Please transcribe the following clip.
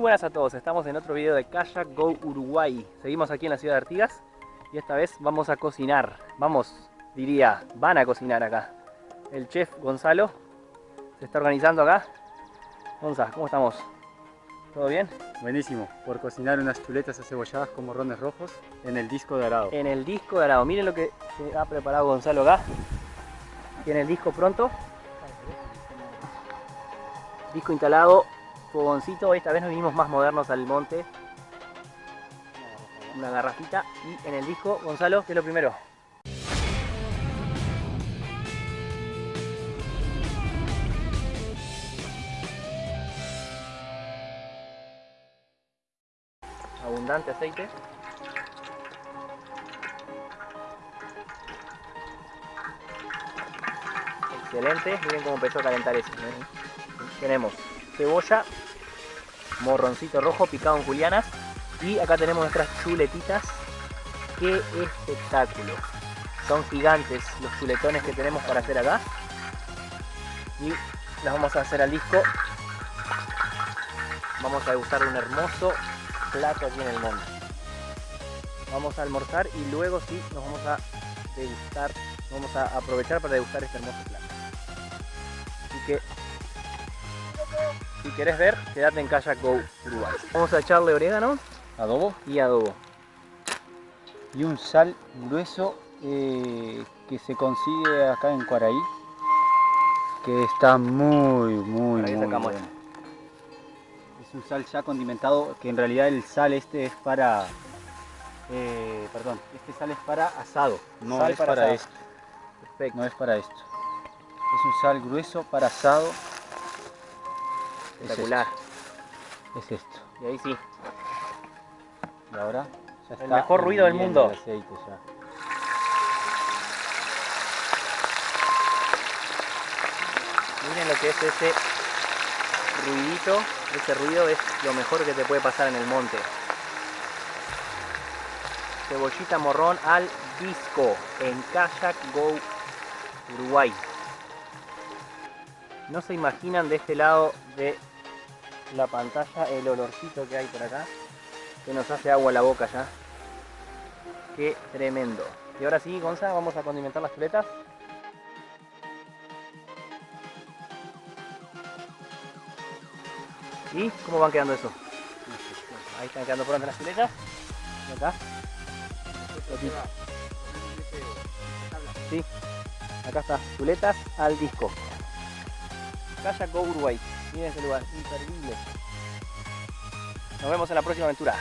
Muy buenas a todos, estamos en otro video de Kayak Go Uruguay. Seguimos aquí en la ciudad de Artigas y esta vez vamos a cocinar. Vamos, diría, van a cocinar acá. El chef Gonzalo se está organizando acá. Gonza, ¿cómo estamos? ¿Todo bien? Buenísimo, por cocinar unas chuletas acebolladas con morrones rojos en el disco de arado. En el disco de arado, miren lo que se ha preparado Gonzalo acá. Tiene el disco pronto. Disco instalado, fogoncito. Esta vez nos vinimos más modernos al monte. Una garrafita. Y en el disco, Gonzalo, ¿qué es lo primero? Abundante aceite. Excelente, miren cómo empezó a calentar eso. Tenemos cebolla, morroncito rojo picado en julianas y acá tenemos nuestras chuletitas. ¡Qué espectáculo! Son gigantes los chuletones que tenemos para hacer acá. Y las vamos a hacer al disco. Vamos a degustar un hermoso plato aquí en el monte. Vamos a almorzar y luego sí nos vamos a degustar, vamos a aprovechar para degustar este hermoso plato. Así que si querés ver, quédate en Kayak Go Uruguay. Vamos a echarle orégano Adobo y adobo. y un sal grueso eh, que se consigue acá en Cuaraí. Que está muy, muy, muy sacamos bueno. Es un sal ya condimentado, que en realidad el sal este es para... eh, perdón, este sal es para asado, no Sal es para esto. Perfecto. No es para esto. Es un sal grueso para asado. Es Espectacular. esto, Es esto. Y ahí sí. Y ahora ya El mejor ruido del mundo. el aceite ya. Miren lo que es ese ruidito. Ese ruido es lo mejor que te puede pasar en el monte. Cebollita morrón al disco en Kayak Go Uruguay. No se imaginan de este lado de la pantalla el olorcito que hay por acá. Que nos hace agua la boca ya. Qué tremendo. Y ahora sí, Gonza, vamos a condimentar las chuletas. ¿Y cómo van quedando eso? Ahí están quedando prontas las chuletas. Acá. Sí, acá está. Chuletas al disco. Kayak Go Uruguay. Miren ese lugar, imperdible. Nos vemos en la próxima aventura.